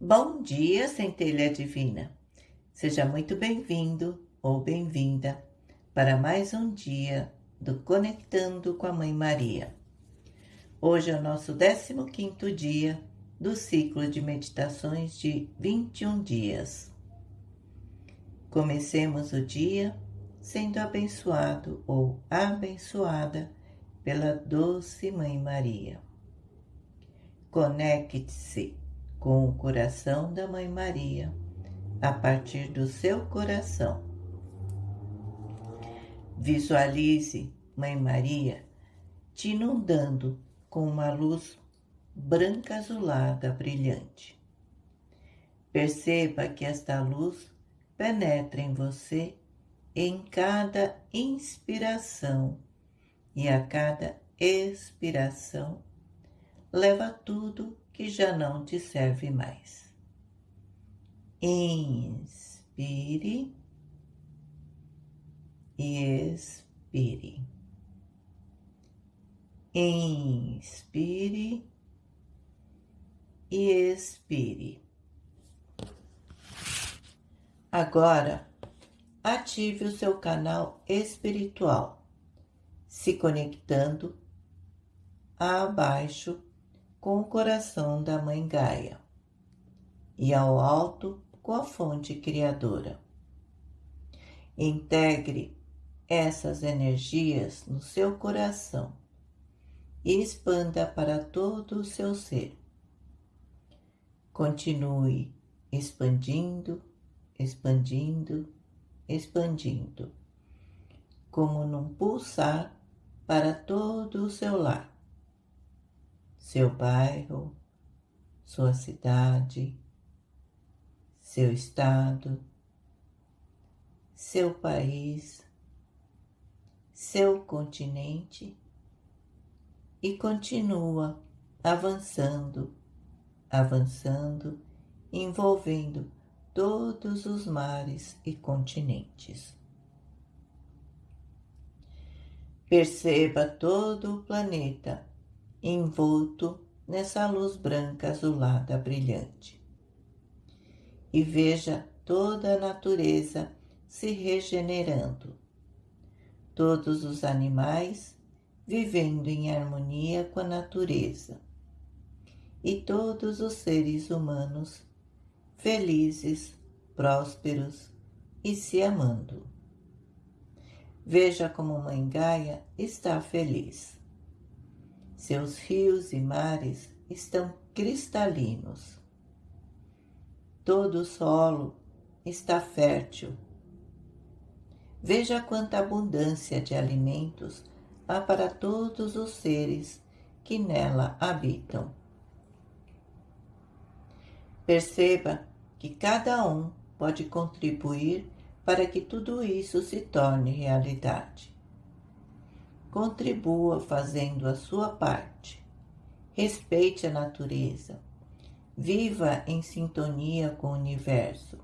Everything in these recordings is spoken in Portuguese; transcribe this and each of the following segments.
Bom dia, centelha divina. Seja muito bem-vindo ou bem-vinda para mais um dia do Conectando com a Mãe Maria. Hoje é o nosso 15º dia do ciclo de meditações de 21 dias. Comecemos o dia sendo abençoado ou abençoada pela doce Mãe Maria. Conecte-se com o coração da Mãe Maria, a partir do seu coração. Visualize Mãe Maria te inundando com uma luz branca azulada brilhante. Perceba que esta luz penetra em você em cada inspiração e a cada expiração leva tudo que já não te serve mais. Inspire e expire. Inspire e expire. Agora, ative o seu canal espiritual, se conectando abaixo com o coração da Mãe Gaia e ao alto com a fonte criadora. Integre essas energias no seu coração e expanda para todo o seu ser. Continue expandindo, expandindo, expandindo, como num pulsar para todo o seu lar seu bairro, sua cidade, seu estado, seu país, seu continente e continua avançando, avançando, envolvendo todos os mares e continentes. Perceba todo o planeta envolto nessa luz branca azulada brilhante. E veja toda a natureza se regenerando, todos os animais vivendo em harmonia com a natureza, e todos os seres humanos felizes, prósperos e se amando. Veja como Mãe Gaia está feliz seus rios e mares estão cristalinos. Todo o solo está fértil. Veja quanta abundância de alimentos há para todos os seres que nela habitam. Perceba que cada um pode contribuir para que tudo isso se torne realidade. Contribua fazendo a sua parte. Respeite a natureza. Viva em sintonia com o universo,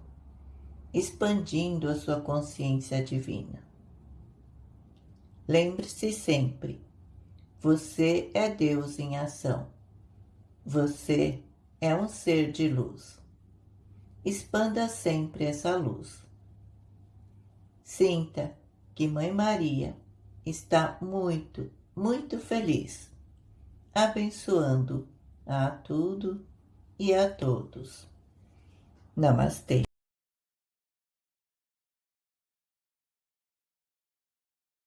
expandindo a sua consciência divina. Lembre-se sempre, você é Deus em ação. Você é um ser de luz. Expanda sempre essa luz. Sinta que Mãe Maria está muito, muito feliz, abençoando a tudo e a todos. Namastê.